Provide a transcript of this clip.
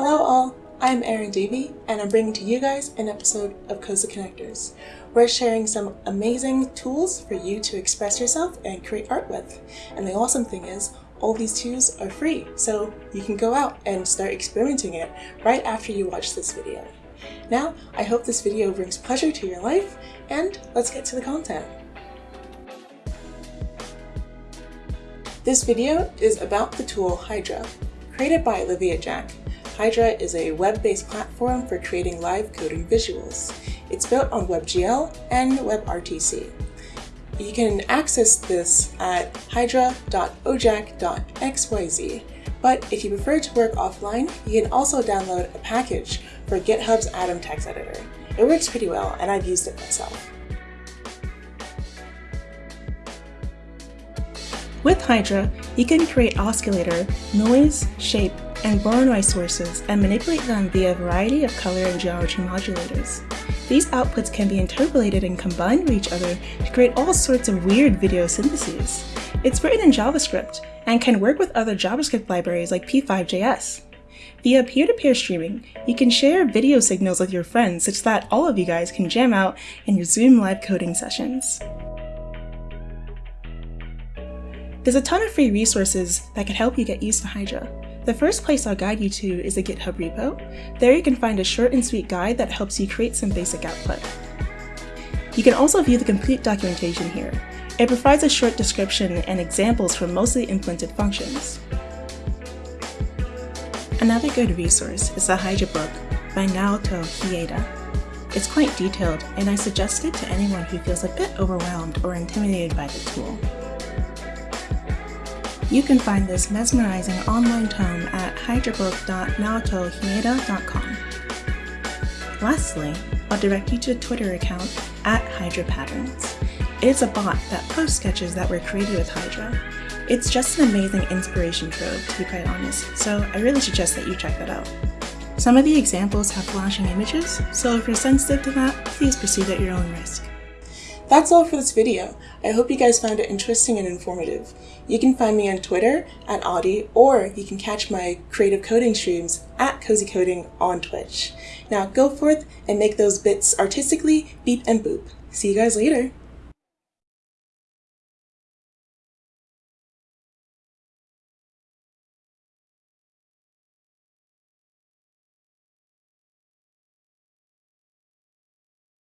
I'm Erin Davey, and I'm bringing to you guys an episode of Cozy Connectors. We're sharing some amazing tools for you to express yourself and create art with. And the awesome thing is, all these tools are free, so you can go out and start experimenting it right after you watch this video. Now, I hope this video brings pleasure to your life, and let's get to the content. This video is about the tool Hydra, created by Olivia Jack. Hydra is a web-based platform for creating live coding visuals. It's built on WebGL and WebRTC. You can access this at hydra.ojack.xyz, but if you prefer to work offline, you can also download a package for GitHub's Atom text editor. It works pretty well, and I've used it myself. With Hydra, you can create oscillator, noise, shape, and Voronoi sources and manipulate them via a variety of color and geometry modulators. These outputs can be interpolated and combined with each other to create all sorts of weird video syntheses. It's written in JavaScript and can work with other JavaScript libraries like P5.js. Via peer-to-peer -peer streaming, you can share video signals with your friends such that all of you guys can jam out in your Zoom live coding sessions. There's a ton of free resources that can help you get used to Hydra. The first place I'll guide you to is a GitHub repo. There you can find a short and sweet guide that helps you create some basic output. You can also view the complete documentation here. It provides a short description and examples for mostly implemented functions. Another good resource is the Hydra book by Naoto Hieda. It's quite detailed, and I suggest it to anyone who feels a bit overwhelmed or intimidated by the tool. You can find this mesmerizing online tome at hydrabook.naotohieda.com. Lastly, I'll direct you to a Twitter account at Hydra Patterns. It is a bot that posts sketches that were created with Hydra. It's just an amazing inspiration trove, to be quite honest, so I really suggest that you check that out. Some of the examples have flashing images, so if you're sensitive to that, please proceed at your own risk. That's all for this video. I hope you guys found it interesting and informative. You can find me on Twitter at Audie, or you can catch my creative coding streams at Cozy Coding on Twitch. Now go forth and make those bits artistically beep and boop. See you guys later.